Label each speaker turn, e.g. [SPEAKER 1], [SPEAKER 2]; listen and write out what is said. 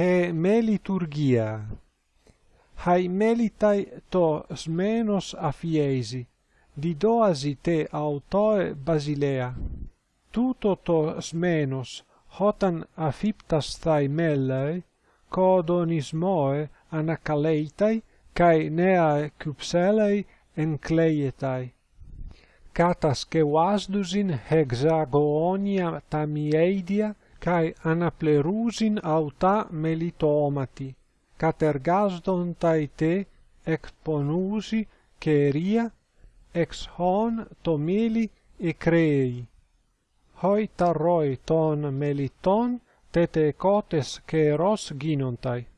[SPEAKER 1] he me liturgia hai melitai to smenos afiesi. Didoasi te autoe basilea. Tuto to smenos hotan afiptas thai mellei codonismoe anakaleitai kai neae cupselei encleietai. Catas que wasdusin hexagonia tamieidia kai anaplerusin auta melitomati, catergasdon taite exponusi queria ex hon tomili e crei. Hoi tarroi ton meliton, tete cotes queros ginontai.